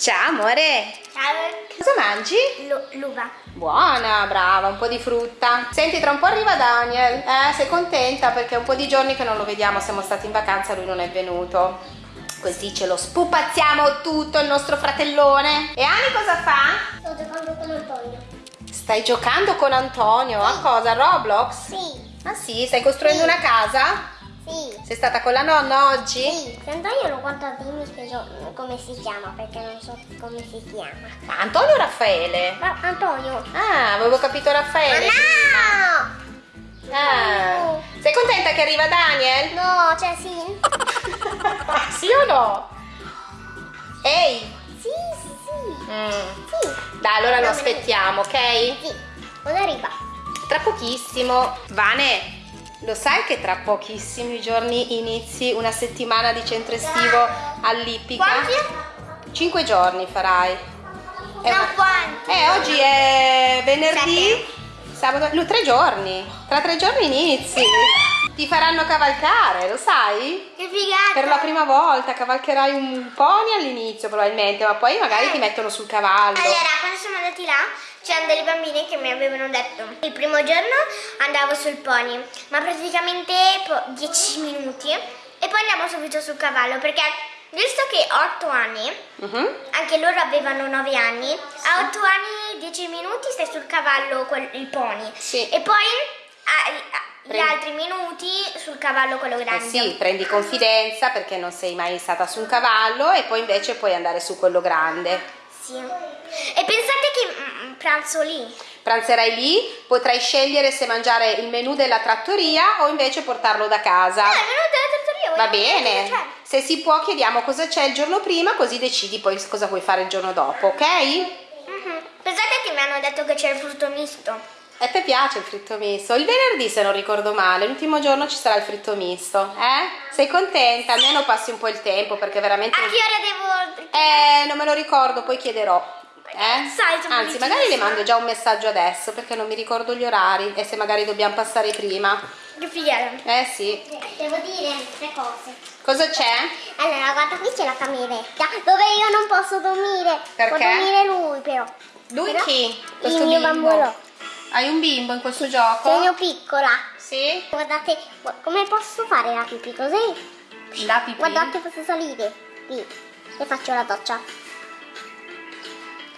Ciao amore! Ciao. Cosa mangi? L'uva. Buona, brava, un po' di frutta. Senti, tra un po' arriva Daniel. Eh, sei contenta perché è un po' di giorni che non lo vediamo, siamo stati in vacanza, lui non è venuto. Così ce lo spupazziamo tutto il nostro fratellone. E Ani cosa fa? Sto giocando con Antonio. Stai giocando con Antonio? A cosa? Roblox? Sì. Ah sì? Stai costruendo Sì. una casa? Sì. Sei stata con la nonna oggi? Sì. Se Antonio lo guarda dimmi spiego come si chiama perché non so come si chiama. Ma Antonio o Raffaele? Ma Antonio. Ah, avevo capito Raffaele. no! Ah. Sei contenta che arriva Daniel? No, cioè sì. sì o no? Ehi! Sì, sì, sì. Mm. Sì. Dai, allora lo No, aspettiamo, ok? Sì. Quando arriva? Tra pochissimo. Vane, lo sai che tra pochissimi giorni inizi una settimana di centro estivo all'Ippica? Quanti? Cinque giorni farai. Eh, No, ma- quanti? Eh, oggi è venerdì, sabato, no, tre giorni. Tra tre giorni inizi. Ti faranno cavalcare, lo sai? Che figata. Per la prima volta cavalcherai un pony all'inizio probabilmente, ma poi magari ti mettono sul cavallo. Allora, quando siamo andati là, c'erano delle bambine che mi avevano detto il primo giorno andavo sul pony, ma praticamente po- 10 minuti e poi andiamo subito sul cavallo perché visto che ho 8 anni, Mhm. anche loro avevano 9 anni, a 8 anni 10 minuti stai sul cavallo il pony Sì. e poi a- a- gli altri minuti sul cavallo quello Eh grande. sì, prendi confidenza perché non sei mai stata su un cavallo e poi invece puoi andare su quello grande. Sì. E pensate che mm, pranzo lì? Pranzerai lì, potrai scegliere se mangiare il menù della trattoria o invece portarlo da casa. Ah, è venuto dalla trattoria, Va bene? Se si può chiediamo cosa c'è il giorno prima così decidi poi cosa vuoi fare il giorno dopo, ok? Mhm. Pensate che mi hanno detto che c'è il frutto misto. E te piace il fritto misto? Il venerdì se non ricordo male, l'ultimo giorno ci sarà il fritto misto, eh? Sei contenta? Almeno passi un po' il tempo perché veramente... A che ora devo... Eh, non me lo ricordo, poi chiederò. Eh? Sai, Anzi, magari le mando già un messaggio adesso perché non mi ricordo gli orari e se magari dobbiamo passare prima. Che figata. Eh sì. Devo dire tre cose. Cosa c'è? Allora, guarda, qui c'è la cameretta dove io non posso dormire. Perché? Può dormire lui, però. Lui Però chi? Il mio bambino. Hai un bimbo in questo gioco? Sono piccola. Sì? Guardate, gu- come posso fare la pipì così? La pipì? Guardate, posso salire. Qui. E faccio la doccia.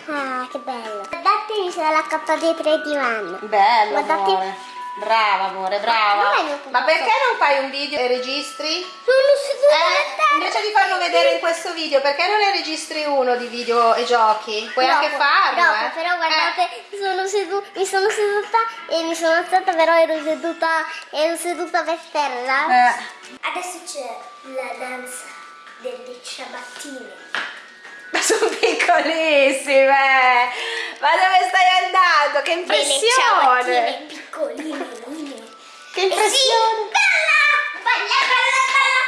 Ah, che bello. Guardate, mi sono l'accappata dietro il divano. Bello, Guardate. amore. Brava, amore, brava. Ma non perché non fai un video e registri? Sono seduta Eh, invece di farlo vedere in questo video, perché non ne registri uno di video e giochi? Puoi anche Dopo, farlo, dopo, eh. però guardate, sono sedu- mi sono seduta e mi sono alzata, però ero seduta, ero seduta per terra. Eh. Eh. Adesso c'è la danza delle ciabattine. Ma sono piccolissime! Ma dove stai andando? Che Delle impressione! ciabattine piccoline. Che Eh sì, impressione! bella! Bella, bella, bella!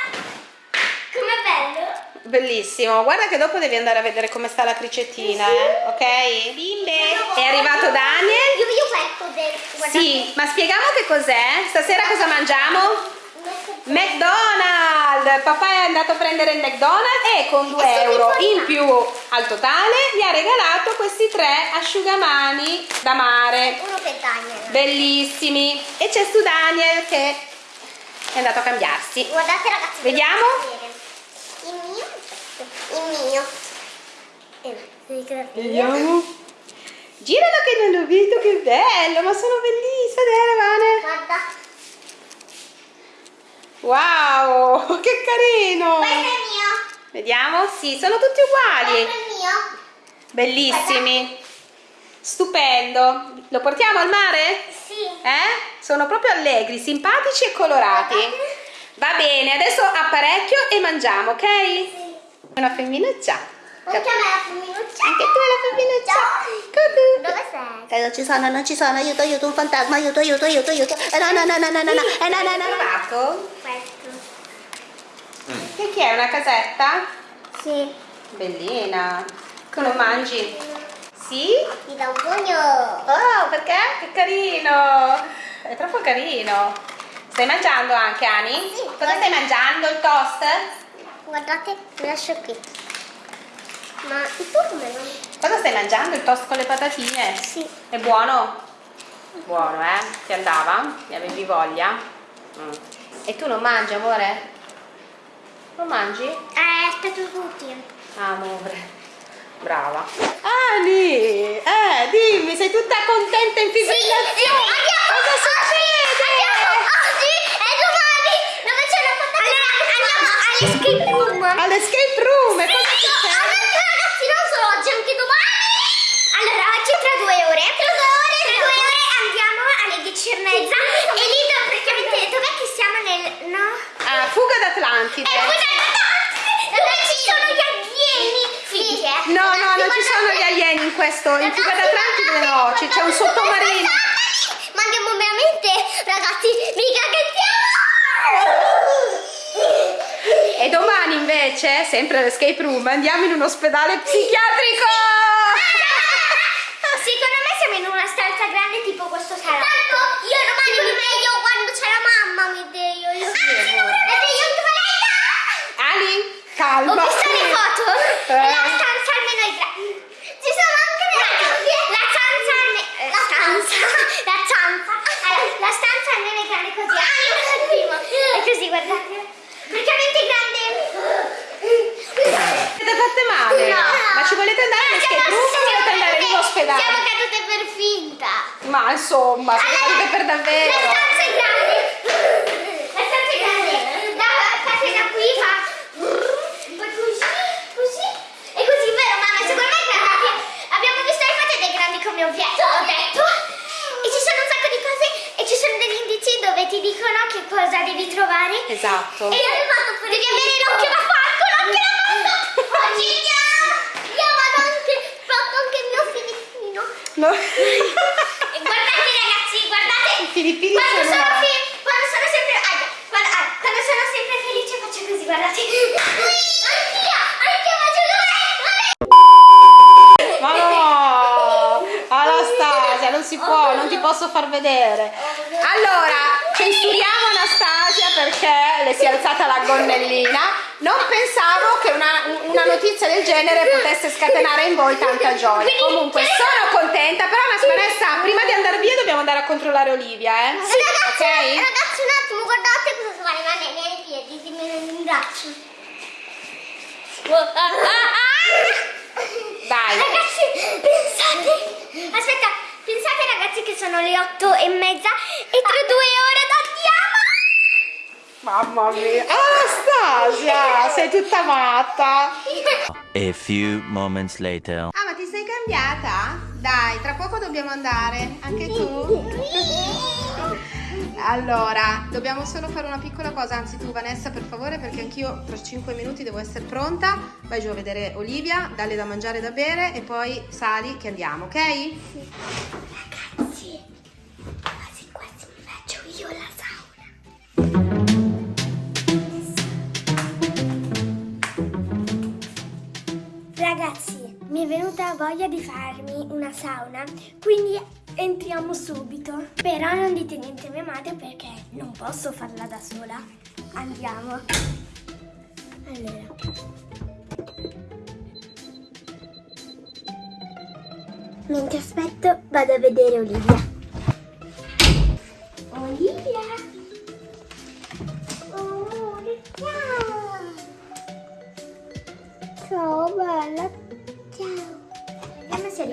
Com'è bello? Bellissimo, guarda che dopo devi andare a vedere come sta la cricettina, eh? ok? Bimbe, è arrivato Daniel? Io, io becco del... guardate. Sì, ma spieghiamo che cos'è? Stasera cosa mangiamo? McDonald's! Papà è andato a prendere il McDonald's e con 2 E sono euro in più al totale gli ha regalato questi tre asciugamani da mare. Uno per Daniel. Bellissimi. E c'è su Daniel che è andato a cambiarsi. Guardate ragazzi. Vediamo? Il mio. Il mio. Eh, Vediamo. Giralo che non l'ho visto, che bello, ma sono bellissime, Vane. Guarda. Wow, che carino. Questo è mio. Vediamo, sì, sono tutti uguali. Questo è mio. Bellissimi. Stupendo. Lo portiamo al mare? Sì. Eh? Sono proprio allegri, simpatici e colorati. Va bene, adesso apparecchio e mangiamo, ok? Sì. Una femminuccia. Anche a me la femminuccia. Anche tu la femminuccia. Cucù. Dove sei? Eh, non ci sono, non ci sono, aiuto, aiuto, un fantasma, aiuto, aiuto, aiuto, aiuto. Eh, no, no, no, no, no, no, no, eh, no, no, no. Trovato? Questo. Che chi è? Una casetta? Sì. Bellina. Che lo mangi? Sì? Mi dà un pugno. Oh, perché? Che carino! È troppo carino. Stai mangiando anche, Ani? Sì. Cosa stai mangiando? Il toast? Guardate, lo lascio qui. Ma il tuo come va? Cosa stai mangiando? Il toast con le patatine? Sì. È buono? Buono, eh? Ti andava? Ne avevi voglia? Mm. E tu non mangi, amore? Non mangi? Eh, aspetto tutti. Ah, amore. Brava. Ani, eh, dimmi, sei tutta contenta in fibrillazione? Cosa succede? Oggi e domani dove c'è la patata? Allora, andiamo all'escape room. All'escape room, e cosa Sì, succede? avanti ragazzi, non solo oggi, anche domani. Allora, oggi tra due ore. Tra due ore, tra due ore andiamo alle 10 e mezza. E lì praticamente, dov'è che siamo nel... no? Ah, fuga d'Atlantide. E poi dove ci sono gli alieni. Fighe. No, no, non ci sono gli alieni in questo. In fuga d'Atlantide no, c'è un sottomarino. Ma andiamo veramente, ragazzi, mica che E domani invece, sempre all'escape room, andiamo in un ospedale psichiatrico. Secondo me siamo in una stanza grande tipo questo salotto. Tanto io domani mi sveglio quando c'è la mamma, mi sveglio io. Ah, sì, anche Valetta. Ali, Ho calma. visto le foto. Eh. La stanza almeno è grande. Ci sono anche le La stanza alme- eh, La stanza. La stanza. Allora, la stanza almeno è grande così. Ah, io primo. È così, guardate. Praticamente è grande. Siete fatte male? No. Ma ci volete andare all'escape room o volete andare in un Siamo ospedale? cadute per finta. Ma insomma, siete cadute per La davvero. stanza è grande. La stanza è grande. Da parte da qui fa. Così, così. E così, vero, mamma? Secondo me è grande. Abbiamo visto le foto ed è grande come vi- ho detto. E ci sono un sacco di cose e ci sono degli indizi dove ti dicono che cosa devi trovare. Esatto. E devi avere l'occhio da falco, l'occhio da falco. Oggi andiamo. Io vado anche, fatto anche il mio filippino. No. E guardate ragazzi, guardate. I filippini quando sono- sono, fe- quando sono sempre ah, quando, ah, quando sono sempre felice faccio così, guardate. Anch'io, anch'io faccio così. Ma no! Anastasia, non si può, non ti posso far vedere. Allora, censuriamo Anastasia perché le si è alzata la gonnellina. Non pensavo che una, una notizia del genere potesse scatenare in voi tanta gioia. Comunque, sono contenta, però Vanessa, prima di andare via dobbiamo andare a controllare Olivia, eh? Ragazzi, Ok? ragazzi, un attimo, guardate cosa sta rimanendo nei piedi, dimmi nel braccio. Dai. Ragazzi, pensate, aspetta, pensate ragazzi che sono le otto e mezza e tra due ore andiamo. Mamma mia. Anastasia, sei tutta matta. A few moments later. Ah, ma ti sei cambiata? Dai, tra poco dobbiamo andare. Anche tu? Allora, dobbiamo solo fare una piccola cosa, anzi tu Vanessa per favore perché anch'io tra 5 minuti devo essere pronta. Vai giù a vedere Olivia, dalle da mangiare e da bere e poi sali che andiamo, ok? Ragazzi, Ragazzi, mi è venuta voglia di farmi una sauna, quindi entriamo subito. Però non dite niente a mia madre perché non posso farla da sola. Andiamo. Allora. Mentre aspetto vado a vedere Olivia.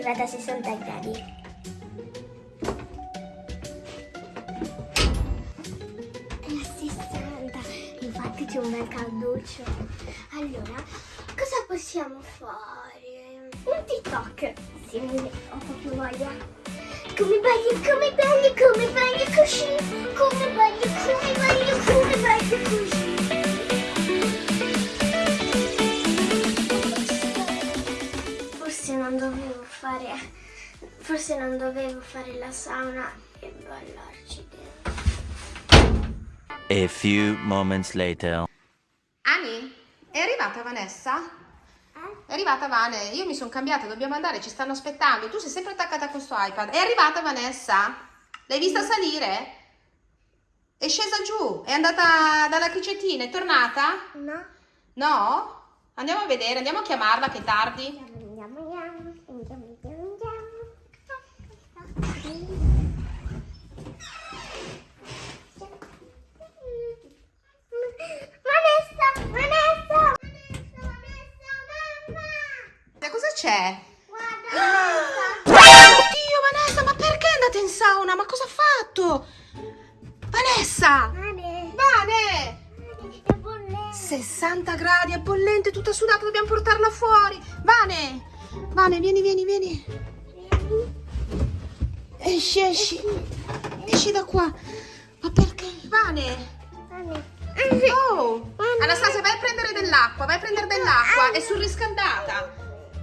Arrivata a 60 gradi. È a 60, infatti c'è un bel calduccio. Allora, cosa possiamo fare? Un TikTok, un po' più voglia. Come bagli, come bagli, come bagli così. Come bagli, come bagli, come bagli così. Forse non dovevo fare la sauna e ballarci dentro. A few moments later. Ani, è arrivata Vanessa? È arrivata Vane, io mi sono cambiata, dobbiamo andare, ci stanno aspettando. Tu sei sempre attaccata a questo iPad. È arrivata Vanessa? L'hai vista salire? È scesa giù, è andata dalla cricettina, è tornata? No? No? Andiamo a vedere, andiamo a chiamarla che è tardi. Andiamo, andiamo, c'è? Guarda, Oddio Vanessa, ma perché andate in sauna? Ma cosa ha fatto? Vanessa! Vane, Vane! è bollente. 60 gradi, è bollente, tutta sudata, dobbiamo portarla fuori. Vane! Vane, vieni, vieni, vieni. Esci, esci. Esci da qua. Ma perché? Vane! Vane. Oh! Anastasia, vai a prendere dell'acqua, vai a prendere dell'acqua. È surriscaldata.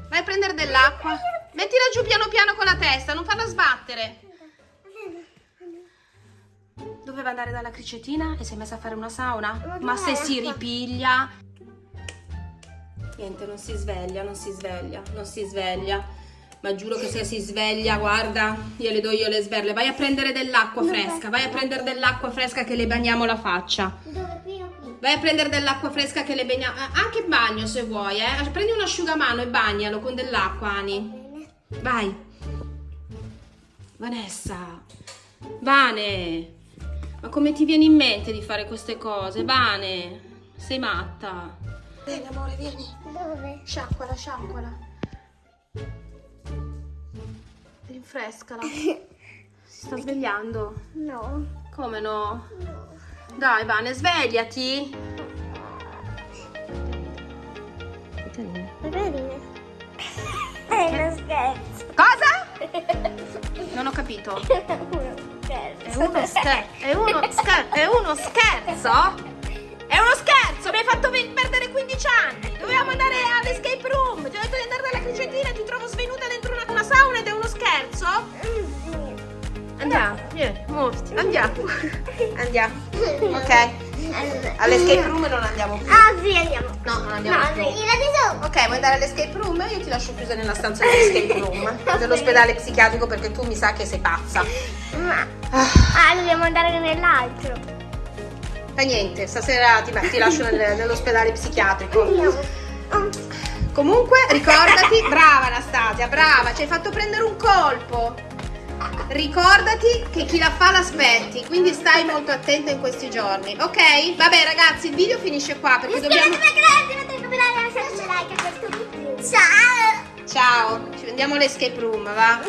Vai a prendere dell'acqua. Mettila giù piano piano con la testa, non farla sbattere. Doveva andare dalla cricettina e si è messa a fare una sauna? Ma se si ripiglia. Niente, non si sveglia, non si sveglia, non si sveglia. Ma giuro che se si sveglia, guarda, io le do io le sberle. Vai a prendere dell'acqua fresca, vai a prendere dell'acqua fresca che le bagniamo la faccia. Vai a prendere dell'acqua fresca che le bagniamo. eh, Anche in bagno se vuoi, eh. Prendi un asciugamano e bagnalo con dell'acqua, Ani. Vai. Vanessa. Vane. Ma come ti viene in mente di fare queste cose? Vane. Sei matta. Vieni amore, vieni. Dove? Sciacquala, sciacquala. Rinfrescala. Si sta svegliando. No. Come no? Dai, Vane, svegliati. È carina. È uno scherzo. Cosa? Non ho capito. È uno scherzo. È uno scherzo. È uno scherzo? È uno scherzo, mi hai fatto perdere 15 anni. Dovevamo andare all'escape room. Ti ho detto di andare dalla e ti trovo svenuta dentro una, una sauna ed è uno scherzo? Andiamo, vieni, muoviti, andiamo. Andiamo. Ok. All'escape room non andiamo più. Ah sì, andiamo. No, non andiamo No, più. sì. Ok, vuoi andare all'escape room? Io ti lascio chiusa nella stanza dell'escape room dell'ospedale psichiatrico perché tu mi sa che sei pazza. Ma... Ah, Ah, dobbiamo andare nell'altro. fa niente, stasera ti, ti lascio nel- nell'ospedale psichiatrico. Comunque, ricordati, brava Anastasia, brava, ci hai fatto prendere un colpo. Ricordati che chi la fa l'aspetti, quindi stai molto attenta in questi giorni, ok? Vabbè ragazzi, il video finisce qua perché dobbiamo... Ciao! Ciao, ci vediamo all'escape room, va?